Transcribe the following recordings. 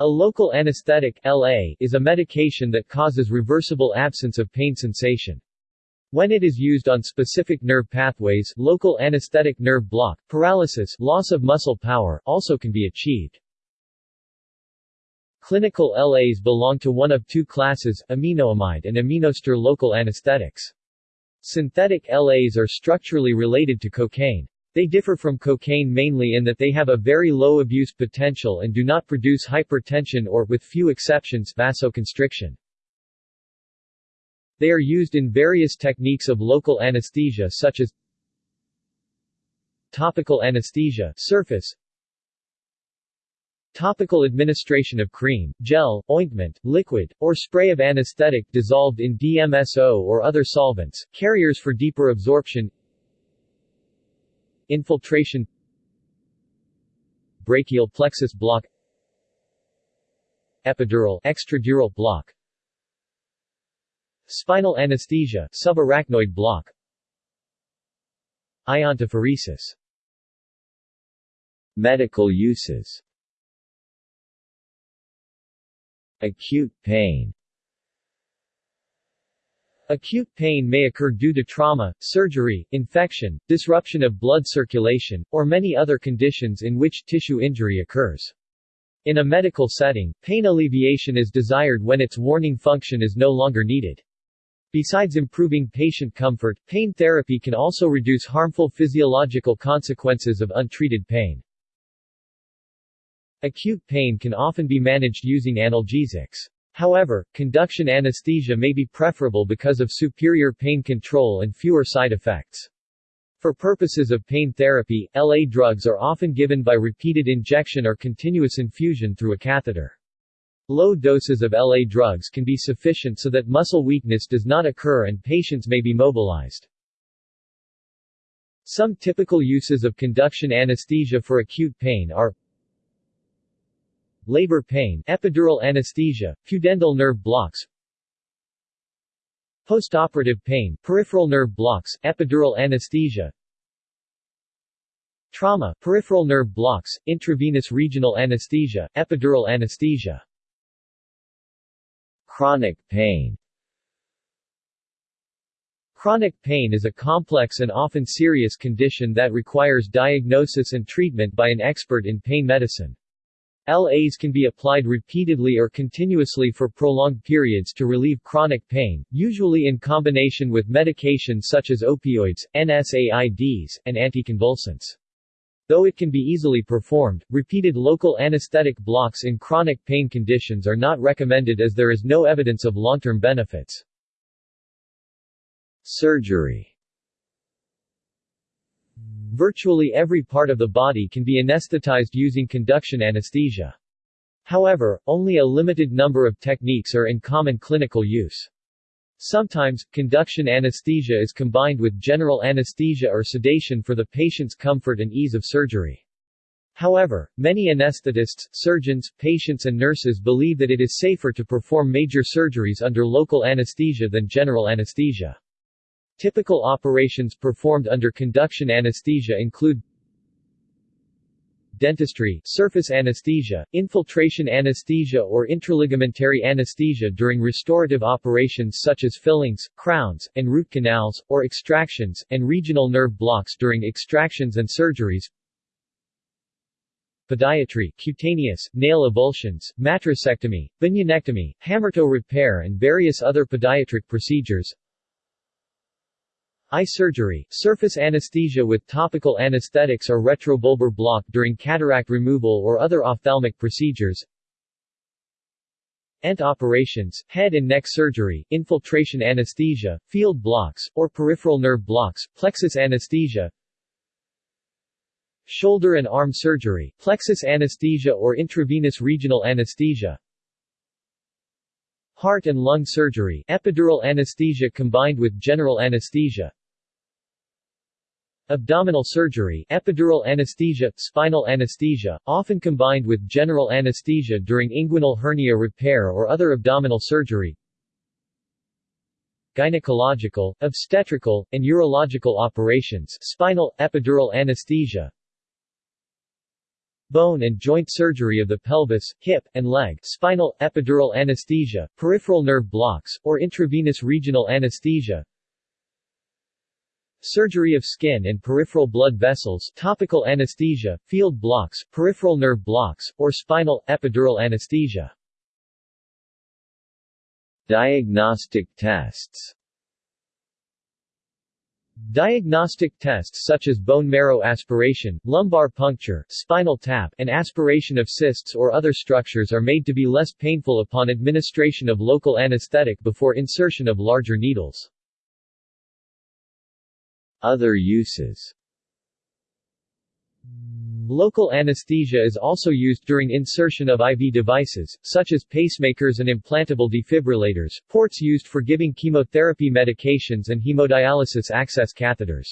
A local anesthetic LA is a medication that causes reversible absence of pain sensation. When it is used on specific nerve pathways local anesthetic nerve block, paralysis loss of muscle power also can be achieved. Clinical LAs belong to one of two classes, aminoamide and aminoester local anesthetics. Synthetic LAs are structurally related to cocaine. They differ from cocaine mainly in that they have a very low abuse potential and do not produce hypertension or, with few exceptions, vasoconstriction. They are used in various techniques of local anesthesia such as topical anesthesia surface Topical administration of cream, gel, ointment, liquid, or spray of anesthetic dissolved in DMSO or other solvents, carriers for deeper absorption Infiltration Brachial plexus block Epidural extradural block Spinal anesthesia subarachnoid block Iontophoresis. Medical uses. Acute pain Acute pain may occur due to trauma, surgery, infection, disruption of blood circulation, or many other conditions in which tissue injury occurs. In a medical setting, pain alleviation is desired when its warning function is no longer needed. Besides improving patient comfort, pain therapy can also reduce harmful physiological consequences of untreated pain. Acute pain can often be managed using analgesics. However, conduction anesthesia may be preferable because of superior pain control and fewer side effects. For purposes of pain therapy, LA drugs are often given by repeated injection or continuous infusion through a catheter. Low doses of LA drugs can be sufficient so that muscle weakness does not occur and patients may be mobilized. Some typical uses of conduction anesthesia for acute pain are labor pain, epidural anesthesia, pudendal nerve blocks, postoperative pain, peripheral nerve blocks, epidural anesthesia, trauma, peripheral nerve blocks, intravenous regional anesthesia, epidural anesthesia, chronic pain. Chronic pain is a complex and often serious condition that requires diagnosis and treatment by an expert in pain medicine. LAs can be applied repeatedly or continuously for prolonged periods to relieve chronic pain, usually in combination with medications such as opioids, NSAIDs, and anticonvulsants. Though it can be easily performed, repeated local anesthetic blocks in chronic pain conditions are not recommended as there is no evidence of long-term benefits. Surgery Virtually every part of the body can be anesthetized using conduction anesthesia. However, only a limited number of techniques are in common clinical use. Sometimes, conduction anesthesia is combined with general anesthesia or sedation for the patient's comfort and ease of surgery. However, many anesthetists, surgeons, patients and nurses believe that it is safer to perform major surgeries under local anesthesia than general anesthesia. Typical operations performed under conduction anesthesia include dentistry, surface anesthesia, infiltration anesthesia or intraligamentary anesthesia during restorative operations such as fillings, crowns, and root canals, or extractions, and regional nerve blocks during extractions and surgeries, podiatry, cutaneous, nail avulsions, matricectomy, bunionectomy, hammertoe repair and various other podiatric procedures, Eye surgery, surface anesthesia with topical anesthetics or retrobulbar block during cataract removal or other ophthalmic procedures. ENT operations, head and neck surgery, infiltration anesthesia, field blocks, or peripheral nerve blocks, plexus anesthesia. Shoulder and arm surgery, plexus anesthesia or intravenous regional anesthesia. Heart and lung surgery, epidural anesthesia combined with general anesthesia Abdominal surgery, epidural anesthesia, spinal anesthesia, often combined with general anesthesia during inguinal hernia repair or other abdominal surgery. Gynecological, obstetrical, and urological operations, spinal, epidural anesthesia. bone and joint surgery of the pelvis, hip, and leg, spinal, epidural anesthesia, peripheral nerve blocks, or intravenous regional anesthesia, surgery of skin and peripheral blood vessels, topical anesthesia, field blocks, peripheral nerve blocks, or spinal, epidural anesthesia. Diagnostic tests Diagnostic tests such as bone marrow aspiration, lumbar puncture, spinal tap, and aspiration of cysts or other structures are made to be less painful upon administration of local anesthetic before insertion of larger needles. Other uses Local anesthesia is also used during insertion of IV devices, such as pacemakers and implantable defibrillators, ports used for giving chemotherapy medications and hemodialysis access catheters.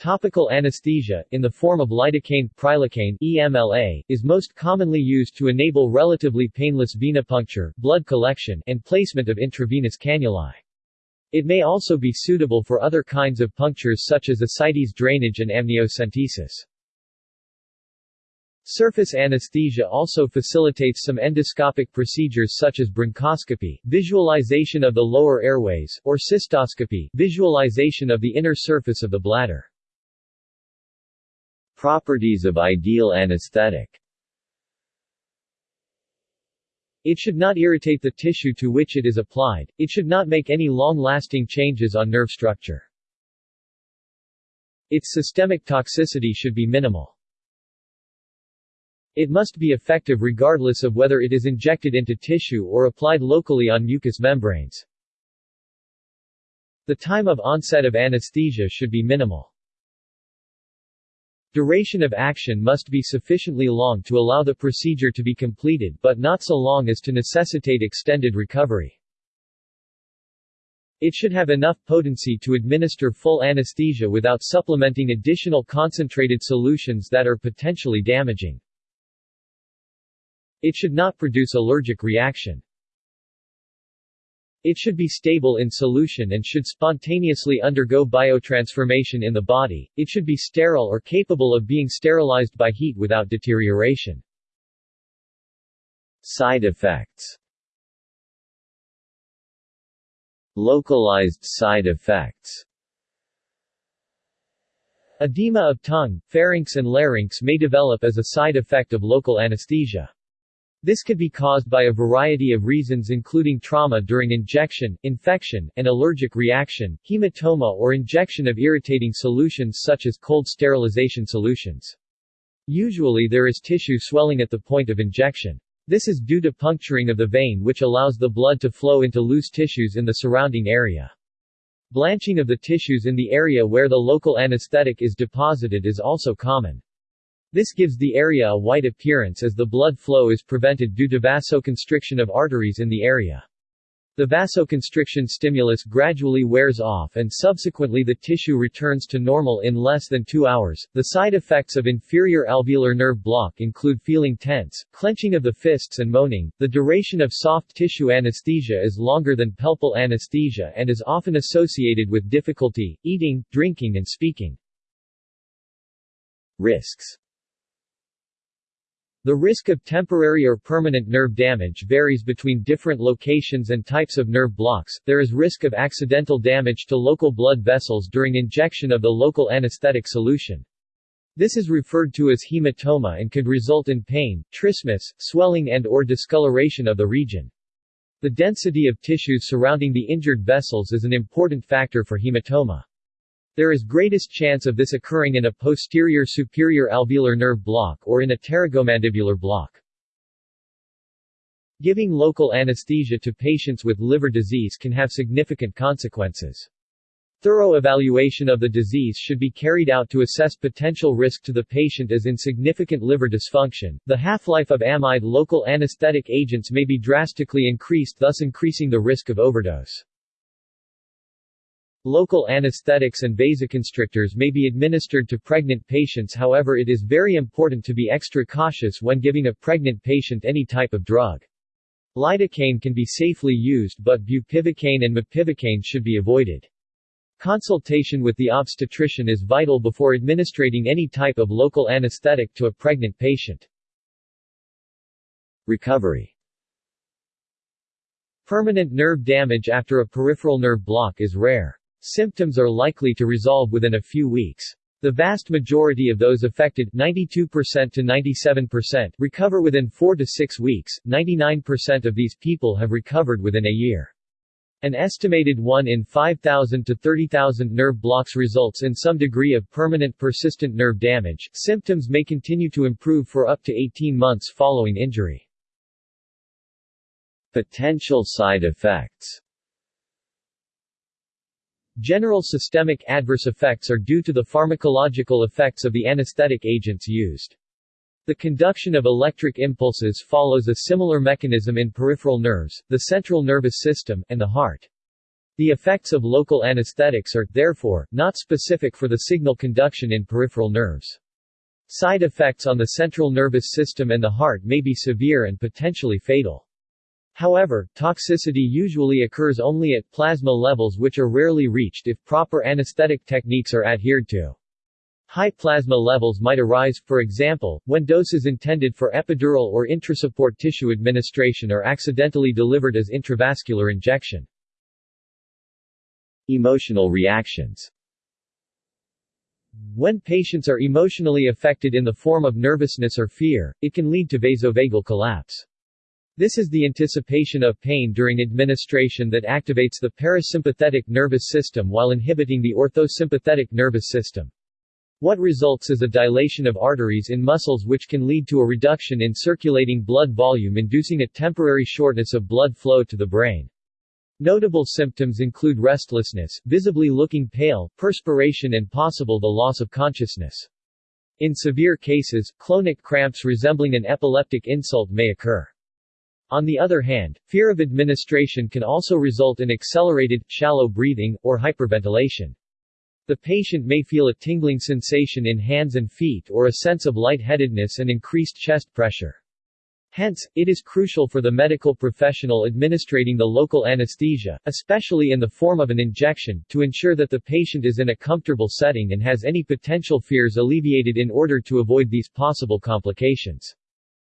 Topical anesthesia, in the form of lidocaine, prilocaine EMLA, is most commonly used to enable relatively painless venipuncture, blood collection, and placement of intravenous cannulae. It may also be suitable for other kinds of punctures such as ascites drainage and amniocentesis. Surface anesthesia also facilitates some endoscopic procedures such as bronchoscopy, visualization of the lower airways, or cystoscopy, visualization of the inner surface of the bladder. Properties of ideal anesthetic it should not irritate the tissue to which it is applied, it should not make any long-lasting changes on nerve structure. Its systemic toxicity should be minimal. It must be effective regardless of whether it is injected into tissue or applied locally on mucous membranes. The time of onset of anesthesia should be minimal. Duration of action must be sufficiently long to allow the procedure to be completed but not so long as to necessitate extended recovery. It should have enough potency to administer full anesthesia without supplementing additional concentrated solutions that are potentially damaging. It should not produce allergic reaction. It should be stable in solution and should spontaneously undergo biotransformation in the body, it should be sterile or capable of being sterilized by heat without deterioration. Side effects Localized side effects Edema of tongue, pharynx and larynx may develop as a side effect of local anesthesia. This could be caused by a variety of reasons including trauma during injection, infection, and allergic reaction, hematoma or injection of irritating solutions such as cold sterilization solutions. Usually there is tissue swelling at the point of injection. This is due to puncturing of the vein which allows the blood to flow into loose tissues in the surrounding area. Blanching of the tissues in the area where the local anesthetic is deposited is also common. This gives the area a white appearance as the blood flow is prevented due to vasoconstriction of arteries in the area. The vasoconstriction stimulus gradually wears off and subsequently the tissue returns to normal in less than two hours. The side effects of inferior alveolar nerve block include feeling tense, clenching of the fists and moaning. The duration of soft tissue anesthesia is longer than pulpal anesthesia and is often associated with difficulty, eating, drinking and speaking. Risks the risk of temporary or permanent nerve damage varies between different locations and types of nerve blocks. There is risk of accidental damage to local blood vessels during injection of the local anesthetic solution. This is referred to as hematoma and could result in pain, trismus, swelling and or discoloration of the region. The density of tissues surrounding the injured vessels is an important factor for hematoma. There is greatest chance of this occurring in a posterior superior alveolar nerve block or in a pterygomandibular block. Giving local anesthesia to patients with liver disease can have significant consequences. Thorough evaluation of the disease should be carried out to assess potential risk to the patient as in significant liver dysfunction. The half-life of amide local anesthetic agents may be drastically increased thus increasing the risk of overdose. Local anesthetics and vasoconstrictors may be administered to pregnant patients however it is very important to be extra cautious when giving a pregnant patient any type of drug. Lidocaine can be safely used but bupivacaine and mepivacaine should be avoided. Consultation with the obstetrician is vital before administering any type of local anesthetic to a pregnant patient. Recovery Permanent nerve damage after a peripheral nerve block is rare. Symptoms are likely to resolve within a few weeks. The vast majority of those affected 92% to 97% recover within 4 to 6 weeks, 99% of these people have recovered within a year. An estimated 1 in 5,000 to 30,000 nerve blocks results in some degree of permanent persistent nerve damage. Symptoms may continue to improve for up to 18 months following injury. Potential side effects General systemic adverse effects are due to the pharmacological effects of the anesthetic agents used. The conduction of electric impulses follows a similar mechanism in peripheral nerves, the central nervous system, and the heart. The effects of local anesthetics are, therefore, not specific for the signal conduction in peripheral nerves. Side effects on the central nervous system and the heart may be severe and potentially fatal. However, toxicity usually occurs only at plasma levels which are rarely reached if proper anesthetic techniques are adhered to. High plasma levels might arise, for example, when doses intended for epidural or intrasupport tissue administration are accidentally delivered as intravascular injection. Emotional reactions When patients are emotionally affected in the form of nervousness or fear, it can lead to vasovagal collapse. This is the anticipation of pain during administration that activates the parasympathetic nervous system while inhibiting the orthosympathetic nervous system. What results is a dilation of arteries in muscles which can lead to a reduction in circulating blood volume inducing a temporary shortness of blood flow to the brain. Notable symptoms include restlessness, visibly looking pale, perspiration and possible the loss of consciousness. In severe cases, clonic cramps resembling an epileptic insult may occur. On the other hand, fear of administration can also result in accelerated, shallow breathing, or hyperventilation. The patient may feel a tingling sensation in hands and feet or a sense of lightheadedness and increased chest pressure. Hence, it is crucial for the medical professional administering the local anesthesia, especially in the form of an injection, to ensure that the patient is in a comfortable setting and has any potential fears alleviated in order to avoid these possible complications.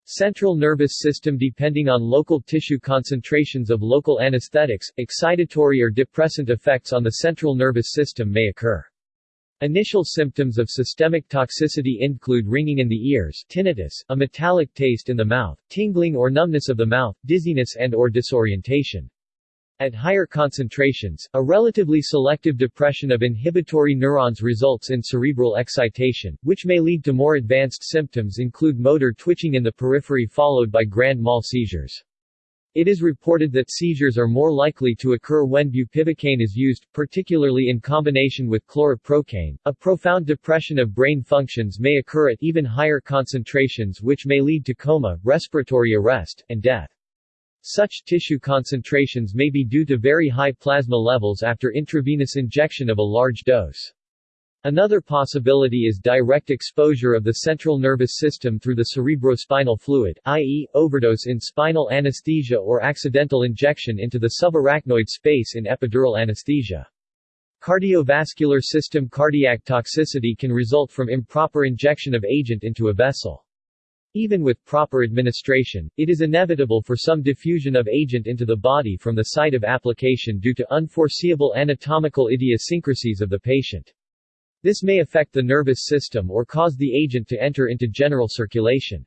Central nervous system Depending on local tissue concentrations of local anesthetics, excitatory or depressant effects on the central nervous system may occur. Initial symptoms of systemic toxicity include ringing in the ears, tinnitus, a metallic taste in the mouth, tingling or numbness of the mouth, dizziness and or disorientation. At higher concentrations, a relatively selective depression of inhibitory neurons results in cerebral excitation, which may lead to more advanced symptoms include motor twitching in the periphery followed by grand mal seizures. It is reported that seizures are more likely to occur when bupivacaine is used, particularly in combination with chloroprocaine. A profound depression of brain functions may occur at even higher concentrations which may lead to coma, respiratory arrest, and death. Such tissue concentrations may be due to very high plasma levels after intravenous injection of a large dose. Another possibility is direct exposure of the central nervous system through the cerebrospinal fluid, i.e., overdose in spinal anesthesia or accidental injection into the subarachnoid space in epidural anesthesia. Cardiovascular system cardiac toxicity can result from improper injection of agent into a vessel. Even with proper administration, it is inevitable for some diffusion of agent into the body from the site of application due to unforeseeable anatomical idiosyncrasies of the patient. This may affect the nervous system or cause the agent to enter into general circulation.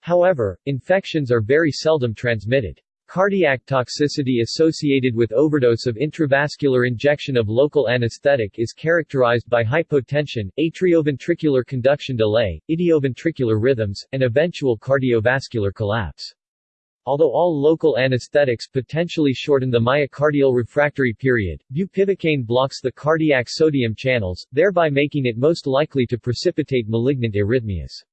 However, infections are very seldom transmitted. Cardiac toxicity associated with overdose of intravascular injection of local anesthetic is characterized by hypotension, atrioventricular conduction delay, idioventricular rhythms, and eventual cardiovascular collapse. Although all local anesthetics potentially shorten the myocardial refractory period, bupivacaine blocks the cardiac sodium channels, thereby making it most likely to precipitate malignant arrhythmias.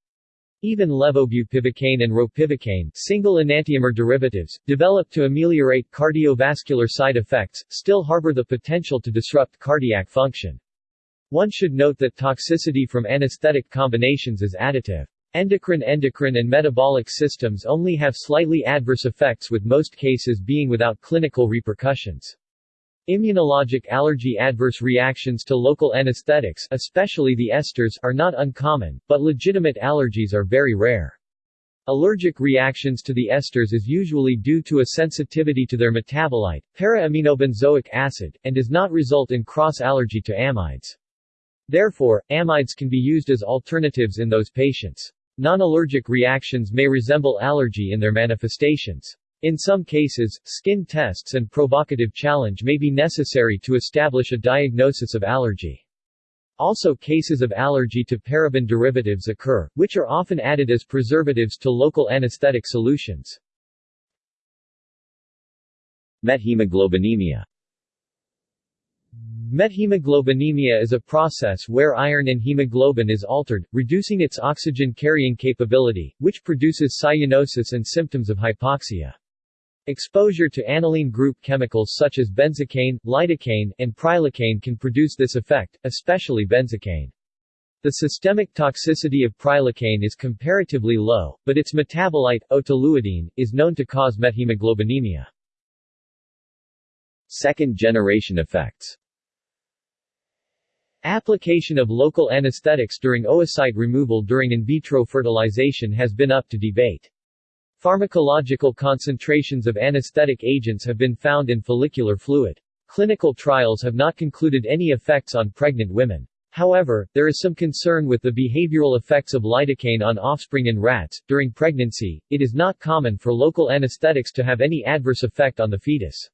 Even levobupivacaine and ropivacaine single enantiomer derivatives, developed to ameliorate cardiovascular side effects, still harbor the potential to disrupt cardiac function. One should note that toxicity from anesthetic combinations is additive. Endocrine endocrine and metabolic systems only have slightly adverse effects with most cases being without clinical repercussions. Immunologic allergy adverse reactions to local anesthetics especially the esters are not uncommon, but legitimate allergies are very rare. Allergic reactions to the esters is usually due to a sensitivity to their metabolite, para-aminobenzoic acid, and does not result in cross-allergy to amides. Therefore, amides can be used as alternatives in those patients. Non-allergic reactions may resemble allergy in their manifestations. In some cases, skin tests and provocative challenge may be necessary to establish a diagnosis of allergy. Also cases of allergy to paraben derivatives occur, which are often added as preservatives to local anesthetic solutions. Methemoglobinemia Methemoglobinemia is a process where iron in hemoglobin is altered, reducing its oxygen-carrying capability, which produces cyanosis and symptoms of hypoxia. Exposure to aniline group chemicals such as benzocaine, lidocaine, and prilocaine can produce this effect, especially benzocaine. The systemic toxicity of prilocaine is comparatively low, but its metabolite, o-toluidine, is known to cause methemoglobinemia. Second-generation effects Application of local anesthetics during oocyte removal during in vitro fertilization has been up to debate. Pharmacological concentrations of anesthetic agents have been found in follicular fluid. Clinical trials have not concluded any effects on pregnant women. However, there is some concern with the behavioral effects of lidocaine on offspring in rats. During pregnancy, it is not common for local anesthetics to have any adverse effect on the fetus.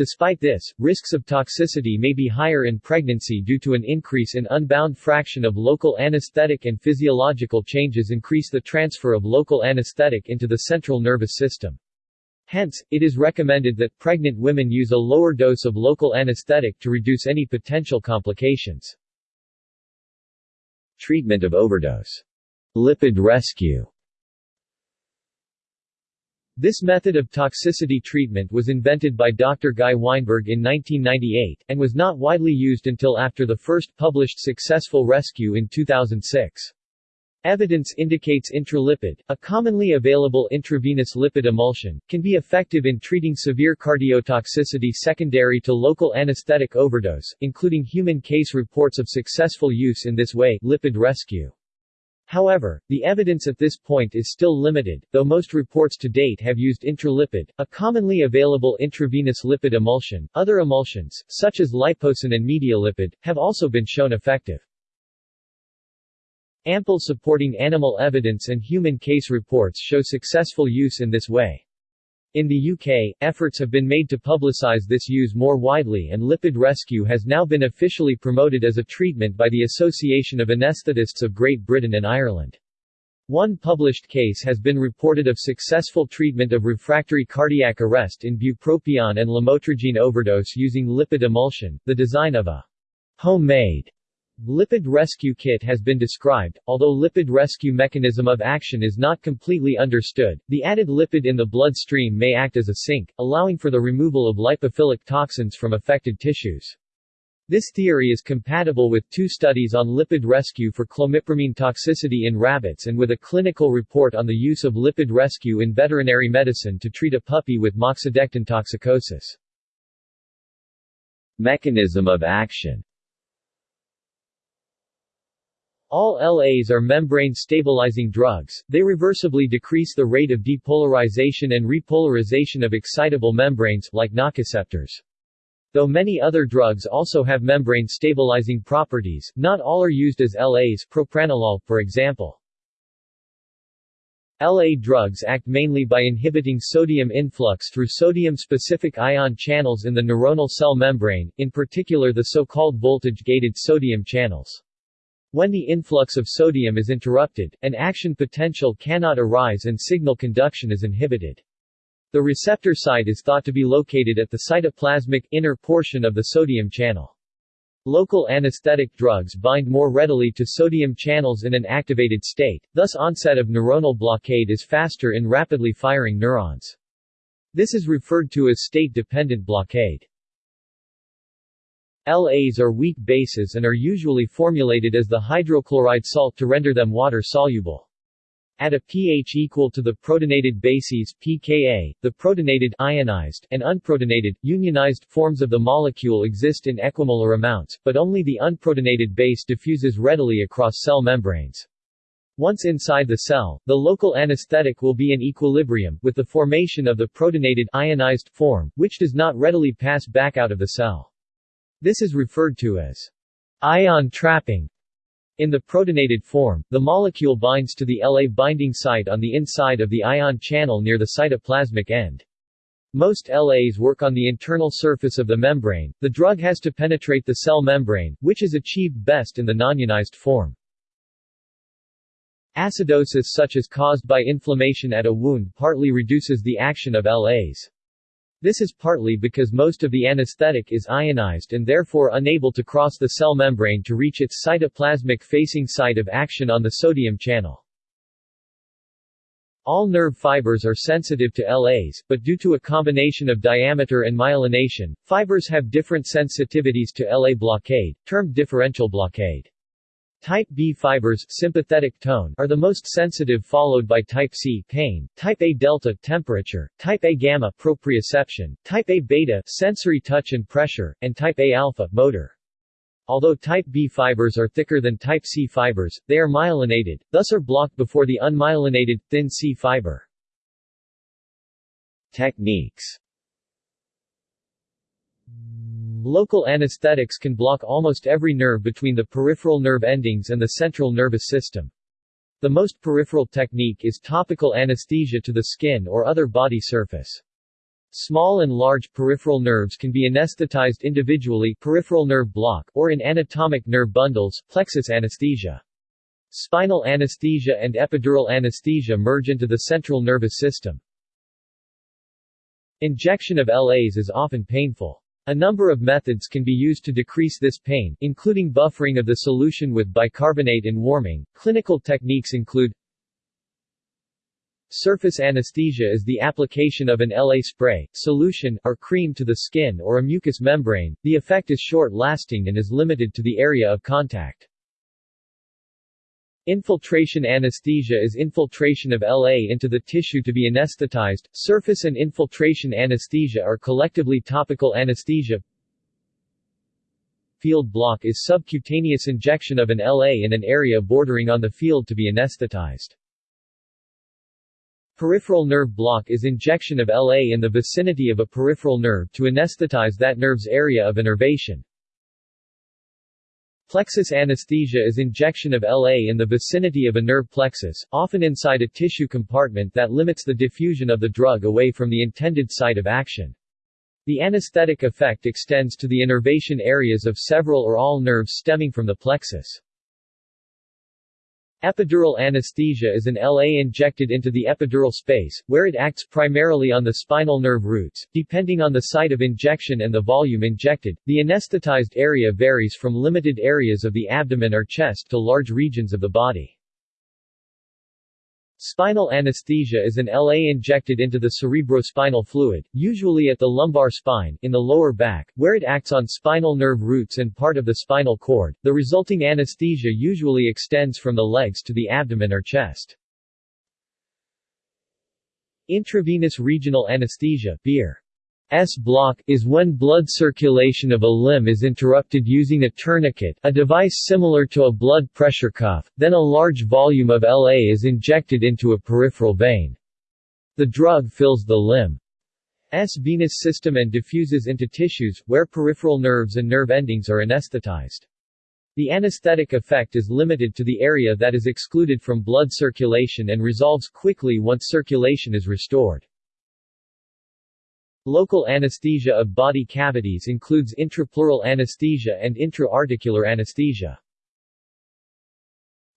Despite this, risks of toxicity may be higher in pregnancy due to an increase in unbound fraction of local anesthetic and physiological changes increase the transfer of local anesthetic into the central nervous system. Hence, it is recommended that pregnant women use a lower dose of local anesthetic to reduce any potential complications. Treatment of overdose. Lipid rescue this method of toxicity treatment was invented by Dr. Guy Weinberg in 1998, and was not widely used until after the first published successful rescue in 2006. Evidence indicates intralipid, a commonly available intravenous lipid emulsion, can be effective in treating severe cardiotoxicity secondary to local anesthetic overdose, including human case reports of successful use in this way lipid rescue. However, the evidence at this point is still limited, though most reports to date have used intralipid, a commonly available intravenous lipid emulsion. Other emulsions, such as Liposyn and medialipid, have also been shown effective. Ample supporting animal evidence and human case reports show successful use in this way. In the UK, efforts have been made to publicise this use more widely and lipid rescue has now been officially promoted as a treatment by the Association of Anaesthetists of Great Britain and Ireland. One published case has been reported of successful treatment of refractory cardiac arrest in bupropion and lamotrigine overdose using lipid emulsion, the design of a homemade Lipid rescue kit has been described, although lipid rescue mechanism of action is not completely understood. The added lipid in the bloodstream may act as a sink, allowing for the removal of lipophilic toxins from affected tissues. This theory is compatible with two studies on lipid rescue for clomipramine toxicity in rabbits and with a clinical report on the use of lipid rescue in veterinary medicine to treat a puppy with moxidectin toxicosis. Mechanism of action all LAs are membrane-stabilizing drugs, they reversibly decrease the rate of depolarization and repolarization of excitable membranes, like nociceptors. Though many other drugs also have membrane-stabilizing properties, not all are used as LAs propranolol, for example. LA drugs act mainly by inhibiting sodium influx through sodium-specific ion channels in the neuronal cell membrane, in particular the so-called voltage-gated sodium channels. When the influx of sodium is interrupted, an action potential cannot arise and signal conduction is inhibited. The receptor site is thought to be located at the cytoplasmic, inner portion of the sodium channel. Local anesthetic drugs bind more readily to sodium channels in an activated state, thus onset of neuronal blockade is faster in rapidly firing neurons. This is referred to as state-dependent blockade. LAs are weak bases and are usually formulated as the hydrochloride salt to render them water-soluble. At a pH equal to the protonated bases pKa, the protonated ionized and unprotonated, unionized forms of the molecule exist in equimolar amounts, but only the unprotonated base diffuses readily across cell membranes. Once inside the cell, the local anesthetic will be in equilibrium, with the formation of the protonated ionized form, which does not readily pass back out of the cell. This is referred to as ion trapping. In the protonated form, the molecule binds to the La binding site on the inside of the ion channel near the cytoplasmic end. Most LAs work on the internal surface of the membrane. The drug has to penetrate the cell membrane, which is achieved best in the nonionized form. Acidosis such as caused by inflammation at a wound partly reduces the action of LAs. This is partly because most of the anesthetic is ionized and therefore unable to cross the cell membrane to reach its cytoplasmic facing site of action on the sodium channel. All nerve fibers are sensitive to LAs, but due to a combination of diameter and myelination, fibers have different sensitivities to LA blockade, termed differential blockade. Type B fibers sympathetic tone are the most sensitive followed by type C pain, type A delta temperature, type A gamma proprioception, type A beta sensory touch and pressure, and type A alpha motor. Although type B fibers are thicker than type C fibers, they are myelinated, thus are blocked before the unmyelinated, thin C fiber. Techniques Local anesthetics can block almost every nerve between the peripheral nerve endings and the central nervous system. The most peripheral technique is topical anesthesia to the skin or other body surface. Small and large peripheral nerves can be anesthetized individually peripheral nerve block or in anatomic nerve bundles plexus anesthesia. Spinal anesthesia and epidural anesthesia merge into the central nervous system. Injection of LAs is often painful. A number of methods can be used to decrease this pain, including buffering of the solution with bicarbonate and warming. Clinical techniques include Surface anesthesia is the application of an LA spray, solution, or cream to the skin or a mucous membrane. The effect is short-lasting and is limited to the area of contact. Infiltration anesthesia is infiltration of LA into the tissue to be anesthetized. Surface and infiltration anesthesia are collectively topical anesthesia. Field block is subcutaneous injection of an LA in an area bordering on the field to be anesthetized. Peripheral nerve block is injection of LA in the vicinity of a peripheral nerve to anesthetize that nerve's area of innervation. Plexus anesthesia is injection of LA in the vicinity of a nerve plexus, often inside a tissue compartment that limits the diffusion of the drug away from the intended site of action. The anesthetic effect extends to the innervation areas of several or all nerves stemming from the plexus. Epidural anesthesia is an LA injected into the epidural space, where it acts primarily on the spinal nerve roots. Depending on the site of injection and the volume injected, the anesthetized area varies from limited areas of the abdomen or chest to large regions of the body. Spinal anesthesia is an LA injected into the cerebrospinal fluid, usually at the lumbar spine, in the lower back, where it acts on spinal nerve roots and part of the spinal cord. The resulting anesthesia usually extends from the legs to the abdomen or chest. Intravenous regional anesthesia Bier. S block is when blood circulation of a limb is interrupted using a tourniquet a device similar to a blood pressure cuff, then a large volume of LA is injected into a peripheral vein. The drug fills the limb's venous system and diffuses into tissues, where peripheral nerves and nerve endings are anesthetized. The anesthetic effect is limited to the area that is excluded from blood circulation and resolves quickly once circulation is restored. Local anesthesia of body cavities includes intrapleural anesthesia and intra-articular anesthesia.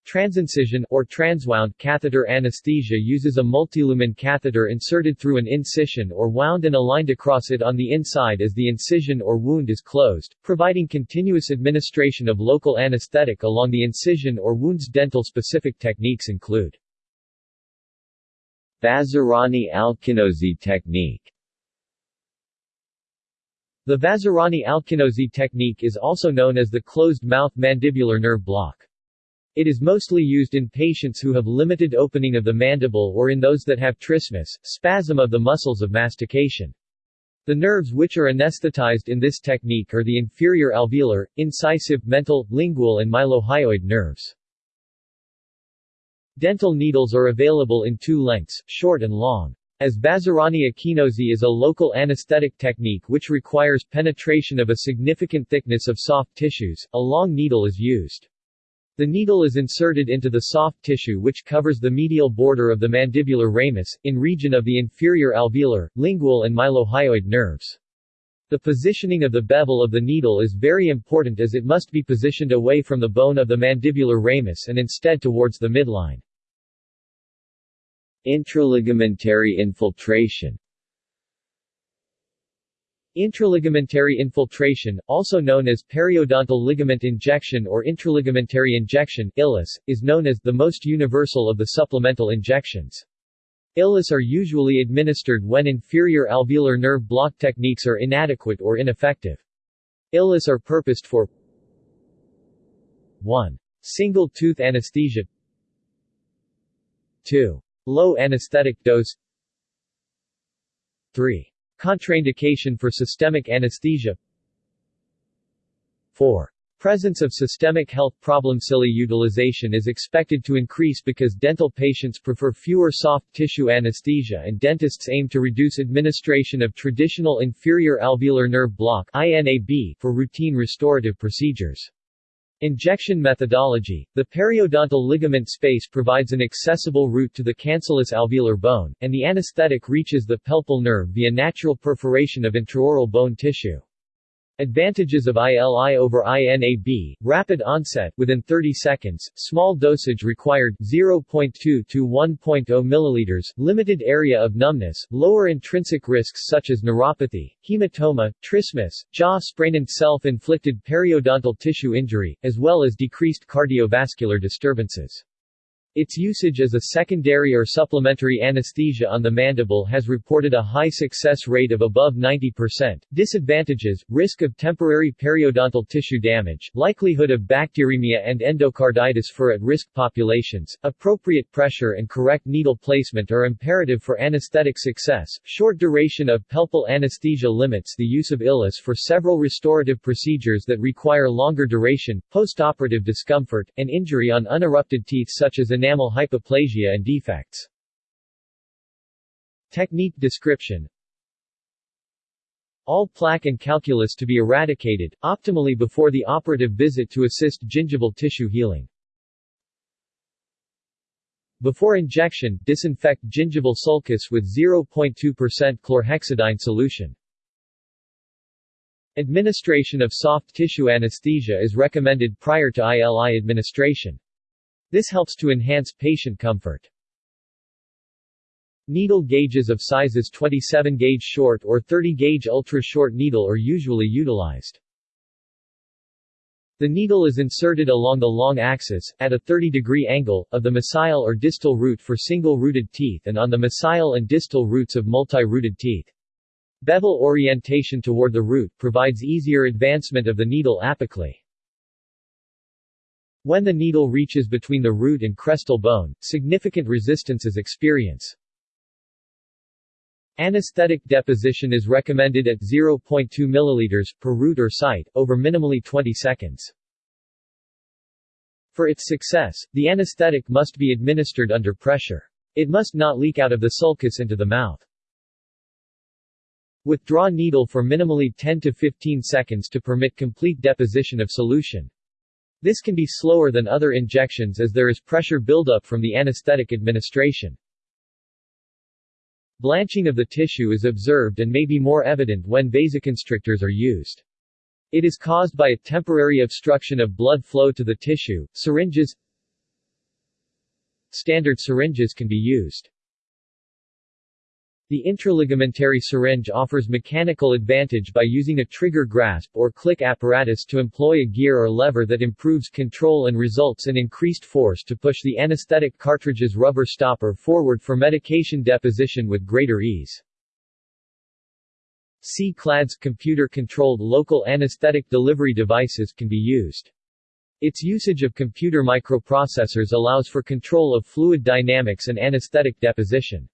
Transincision, or transwound catheter anesthesia uses a multilumen catheter inserted through an incision or wound and aligned across it on the inside as the incision or wound is closed, providing continuous administration of local anesthetic along the incision or wound's dental specific techniques include Vazirani-Akinosi technique the Vazirani-Akinosi technique is also known as the closed-mouth mandibular nerve block. It is mostly used in patients who have limited opening of the mandible or in those that have trismus, spasm of the muscles of mastication. The nerves which are anesthetized in this technique are the inferior alveolar, incisive, mental, lingual and mylohyoid nerves. Dental needles are available in two lengths, short and long. As Vazirani-Akinosi is a local anesthetic technique which requires penetration of a significant thickness of soft tissues, a long needle is used. The needle is inserted into the soft tissue which covers the medial border of the mandibular ramus, in region of the inferior alveolar, lingual and mylohyoid nerves. The positioning of the bevel of the needle is very important as it must be positioned away from the bone of the mandibular ramus and instead towards the midline. Intraligamentary infiltration Intraligamentary infiltration, also known as periodontal ligament injection or intraligamentary injection ILIS, is known as the most universal of the supplemental injections. ILIS are usually administered when inferior alveolar nerve block techniques are inadequate or ineffective. ILIS are purposed for 1. Single tooth anesthesia 2. Low anesthetic dose 3. Contraindication for systemic anesthesia 4. Presence of systemic health problem Cili utilization is expected to increase because dental patients prefer fewer soft tissue anesthesia and dentists aim to reduce administration of traditional inferior alveolar nerve block for routine restorative procedures. Injection methodology The periodontal ligament space provides an accessible route to the cancellous alveolar bone, and the anesthetic reaches the pulpal nerve via natural perforation of intraoral bone tissue. Advantages of ILI over INAB, rapid onset within 30 seconds, small dosage required 0.2 to 1.0 ml, limited area of numbness, lower intrinsic risks such as neuropathy, hematoma, trismus, jaw sprain and self-inflicted periodontal tissue injury, as well as decreased cardiovascular disturbances. Its usage as a secondary or supplementary anesthesia on the mandible has reported a high success rate of above 90%. Disadvantages, risk of temporary periodontal tissue damage, likelihood of bacteremia and endocarditis for at-risk populations, appropriate pressure and correct needle placement are imperative for anesthetic success. Short duration of pulpal anesthesia limits the use of ILIS for several restorative procedures that require longer duration, postoperative discomfort, and injury on unerupted teeth such as enamel hypoplasia and defects. Technique description all plaque and calculus to be eradicated, optimally before the operative visit to assist gingival tissue healing. Before injection, disinfect gingival sulcus with 0.2% chlorhexidine solution. Administration of soft tissue anesthesia is recommended prior to ILI administration. This helps to enhance patient comfort. Needle gauges of sizes 27 gauge short or 30 gauge ultra short needle are usually utilized. The needle is inserted along the long axis, at a 30 degree angle, of the mesial or distal root for single-rooted teeth and on the mesial and distal roots of multi-rooted teeth. Bevel orientation toward the root provides easier advancement of the needle apically. When the needle reaches between the root and crestal bone, significant resistance is experienced. Anesthetic deposition is recommended at 0.2 ml per root or site, over minimally 20 seconds. For its success, the anesthetic must be administered under pressure. It must not leak out of the sulcus into the mouth. Withdraw needle for minimally 10 to 15 seconds to permit complete deposition of solution. This can be slower than other injections as there is pressure buildup from the anesthetic administration. Blanching of the tissue is observed and may be more evident when vasoconstrictors are used. It is caused by a temporary obstruction of blood flow to the tissue. Syringes Standard syringes can be used. The intraligamentary syringe offers mechanical advantage by using a trigger grasp or click apparatus to employ a gear or lever that improves control and results in increased force to push the anesthetic cartridge's rubber stopper forward for medication deposition with greater ease. C-CLADS computer-controlled local anesthetic delivery devices can be used. Its usage of computer microprocessors allows for control of fluid dynamics and anesthetic deposition.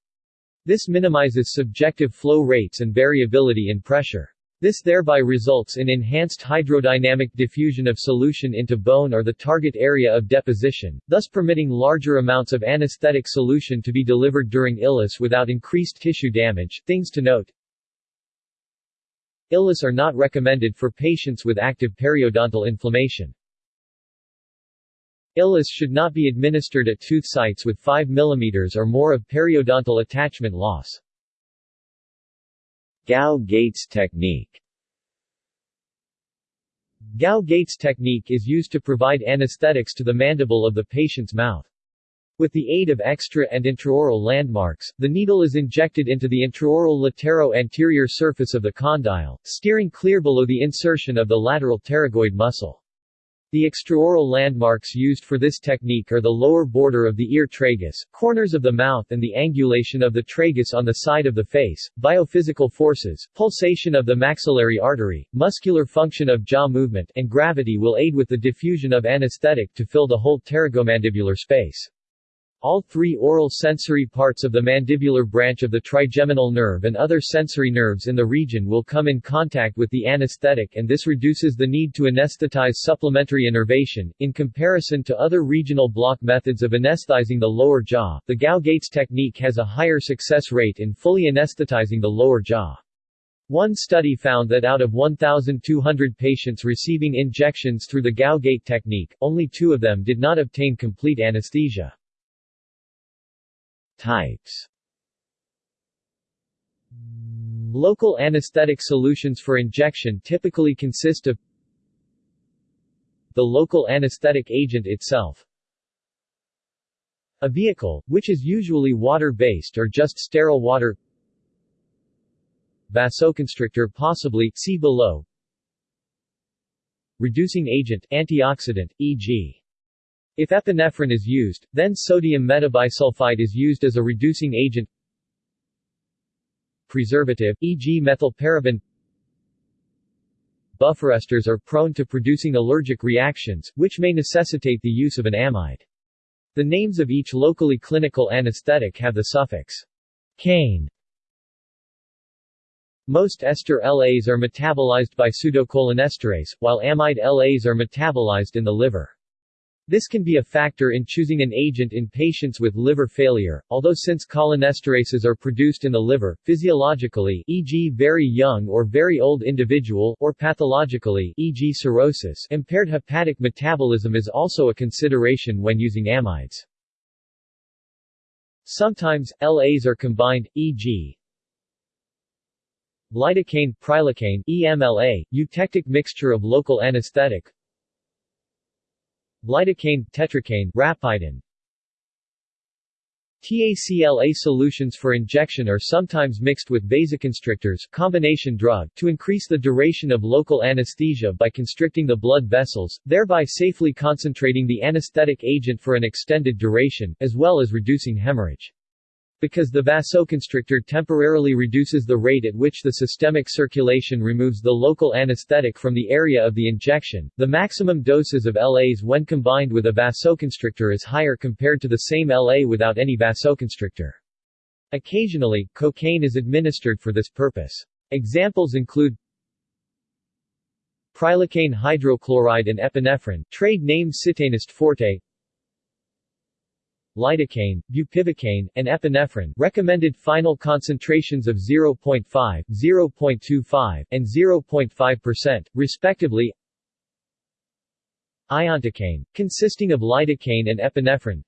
This minimizes subjective flow rates and variability in pressure. This thereby results in enhanced hydrodynamic diffusion of solution into bone or the target area of deposition, thus permitting larger amounts of anesthetic solution to be delivered during ILIS without increased tissue damage. Things to note ILIS are not recommended for patients with active periodontal inflammation. ILIS should not be administered at tooth sites with 5 mm or more of periodontal attachment loss. Gow-Gates technique Gow-Gates technique is used to provide anesthetics to the mandible of the patient's mouth. With the aid of extra and intraoral landmarks, the needle is injected into the intraoral latero-anterior surface of the condyle, steering clear below the insertion of the lateral pterygoid muscle. The extraoral landmarks used for this technique are the lower border of the ear tragus, corners of the mouth and the angulation of the tragus on the side of the face, biophysical forces, pulsation of the maxillary artery, muscular function of jaw movement, and gravity will aid with the diffusion of anesthetic to fill the whole pterygomandibular space. All three oral sensory parts of the mandibular branch of the trigeminal nerve and other sensory nerves in the region will come in contact with the anesthetic and this reduces the need to anesthetize supplementary innervation. In comparison to other regional block methods of anesthetizing the lower jaw, the Gow-Gates technique has a higher success rate in fully anesthetizing the lower jaw. One study found that out of 1,200 patients receiving injections through the Gow-Gate technique, only two of them did not obtain complete anesthesia. Types. Local anesthetic solutions for injection typically consist of the local anesthetic agent itself, a vehicle, which is usually water-based or just sterile water Vasoconstrictor possibly, see below. Reducing agent, antioxidant, e.g. If epinephrine is used, then sodium metabisulfite is used as a reducing agent Preservative, e.g. methylparaben Buffer esters are prone to producing allergic reactions, which may necessitate the use of an amide. The names of each locally clinical anesthetic have the suffix caine. Most ester LAs are metabolized by pseudocholinesterase, while amide LAs are metabolized in the liver. This can be a factor in choosing an agent in patients with liver failure, although since cholinesterases are produced in the liver, physiologically e.g. very young or very old individual or pathologically e.g. cirrhosis impaired hepatic metabolism is also a consideration when using amides. Sometimes, LAs are combined, e.g. lidocaine, prilocaine, EMLA, eutectic mixture of local anesthetic, lidocaine, tetracaine, Rapydan. TACLA solutions for injection are sometimes mixed with vasoconstrictors combination drug to increase the duration of local anesthesia by constricting the blood vessels, thereby safely concentrating the anesthetic agent for an extended duration, as well as reducing hemorrhage. Because the vasoconstrictor temporarily reduces the rate at which the systemic circulation removes the local anesthetic from the area of the injection, the maximum doses of LAs when combined with a vasoconstrictor is higher compared to the same LA without any vasoconstrictor. Occasionally, cocaine is administered for this purpose. Examples include Prilocaine hydrochloride and epinephrine, trade name Citanest forte lidocaine, bupivacaine, and epinephrine recommended final concentrations of 0.5, 0.25, and 0.5%, respectively. Iontocaine, consisting of lidocaine and epinephrine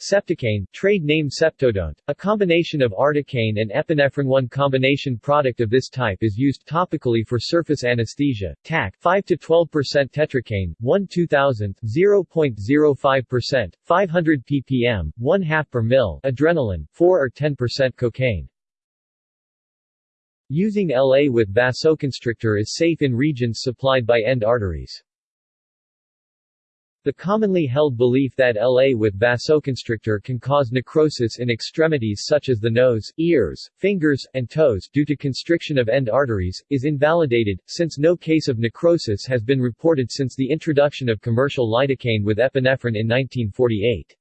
Septocaine, trade name Septodont, a combination of articaine and epinephrine. One combination product of this type is used topically for surface anesthesia, TAC 5 to 12% tetracaine, 1 2000, 0.05%, 500 ppm, 1 half per mil, adrenaline, 4 or 10% cocaine. Using LA with vasoconstrictor is safe in regions supplied by end arteries. The commonly held belief that LA with vasoconstrictor can cause necrosis in extremities such as the nose, ears, fingers, and toes due to constriction of end arteries, is invalidated, since no case of necrosis has been reported since the introduction of commercial lidocaine with epinephrine in 1948.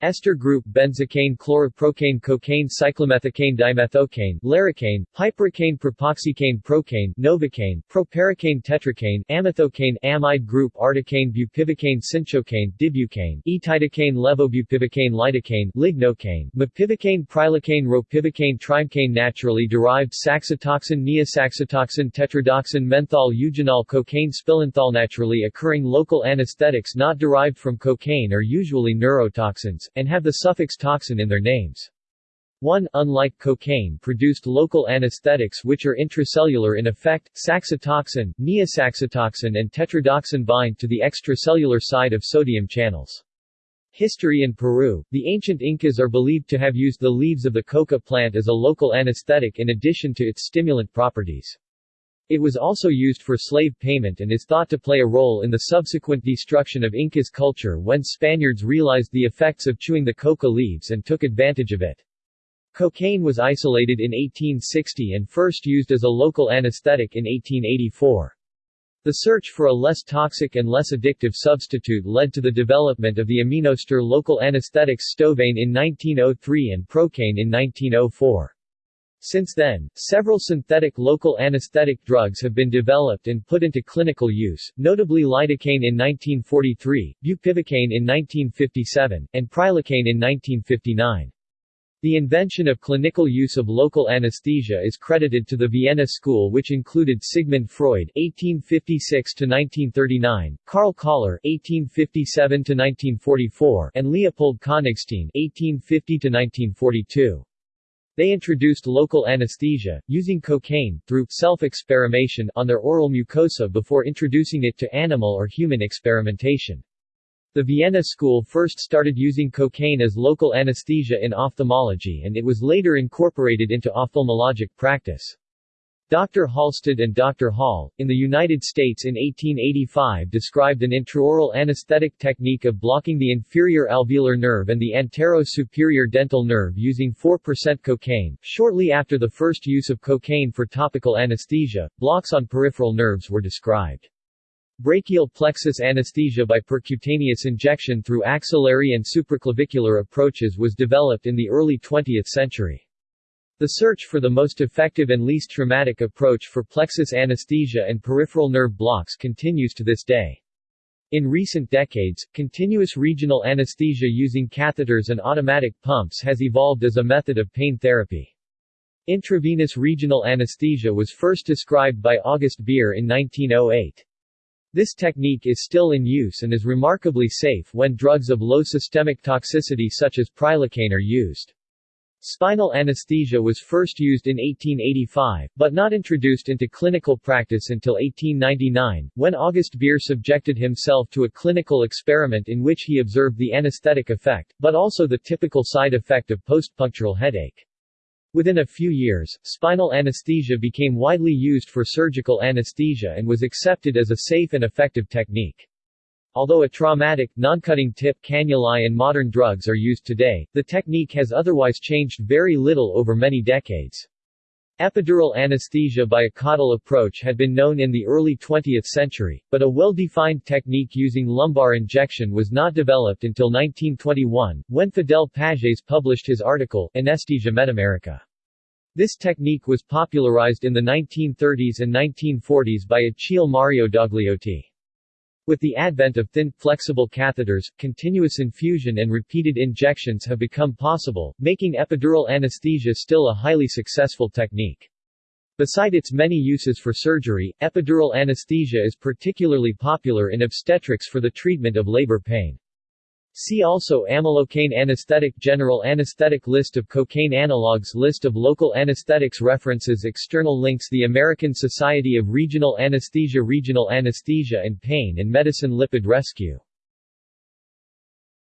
Ester group benzocaine chloroprocaine cocaine cyclomethocaine dimethocaine larocaine, piperocaine propoxycaine procaine novocaine proparacaine tetracaine amethocaine amide group articaine bupivacaine cinchocaine dibucaine etidocaine levobupivacaine lidocaine lignocaine mepivacaine prilocaine ropivacaine trimecaine naturally derived saxitoxin neosaxitoxin tetrodotoxin menthol eugenol cocaine spilanthol naturally occurring local anesthetics not derived from cocaine are usually neurotoxins and have the suffix toxin in their names. 1. Unlike cocaine produced local anesthetics which are intracellular in effect, saxitoxin, neosaxitoxin and tetrodotoxin bind to the extracellular side of sodium channels. History in Peru The ancient Incas are believed to have used the leaves of the coca plant as a local anesthetic in addition to its stimulant properties. It was also used for slave payment and is thought to play a role in the subsequent destruction of Incas culture when Spaniards realized the effects of chewing the coca leaves and took advantage of it. Cocaine was isolated in 1860 and first used as a local anesthetic in 1884. The search for a less toxic and less addictive substitute led to the development of the aminoester local anesthetics Stovaine in 1903 and Procaine in 1904. Since then, several synthetic local anesthetic drugs have been developed and put into clinical use, notably lidocaine in 1943, bupivacaine in 1957, and prilocaine in 1959. The invention of clinical use of local anesthesia is credited to the Vienna School which included Sigmund Freud (1856–1939), Karl Koller (1857–1944), and Leopold Konigstein (1850–1942). They introduced local anesthesia, using cocaine, through self-experimentation on their oral mucosa before introducing it to animal or human experimentation. The Vienna School first started using cocaine as local anesthesia in ophthalmology and it was later incorporated into ophthalmologic practice. Dr. Halsted and Dr. Hall, in the United States in 1885 described an intraoral anesthetic technique of blocking the inferior alveolar nerve and the antero-superior dental nerve using 4% cocaine. Shortly after the first use of cocaine for topical anesthesia, blocks on peripheral nerves were described. Brachial plexus anesthesia by percutaneous injection through axillary and supraclavicular approaches was developed in the early 20th century. The search for the most effective and least traumatic approach for plexus anesthesia and peripheral nerve blocks continues to this day. In recent decades, continuous regional anesthesia using catheters and automatic pumps has evolved as a method of pain therapy. Intravenous regional anesthesia was first described by August Bier in 1908. This technique is still in use and is remarkably safe when drugs of low systemic toxicity such as prilocaine are used. Spinal anesthesia was first used in 1885, but not introduced into clinical practice until 1899, when August Bier subjected himself to a clinical experiment in which he observed the anesthetic effect, but also the typical side effect of postpunctural headache. Within a few years, spinal anesthesia became widely used for surgical anesthesia and was accepted as a safe and effective technique. Although a traumatic, non-cutting tip cannulae and modern drugs are used today, the technique has otherwise changed very little over many decades. Epidural anesthesia by a caudal approach had been known in the early 20th century, but a well-defined technique using lumbar injection was not developed until 1921, when Fidel Pages published his article, Anesthesia Metamerica. This technique was popularized in the 1930s and 1940s by Achille Mario Dogliotti. With the advent of thin, flexible catheters, continuous infusion and repeated injections have become possible, making epidural anesthesia still a highly successful technique. Beside its many uses for surgery, epidural anesthesia is particularly popular in obstetrics for the treatment of labor pain. See also Amylocaine anesthetic General anesthetic List of cocaine analogs List of local anesthetics References External links The American Society of Regional Anesthesia Regional Anesthesia and Pain and Medicine Lipid Rescue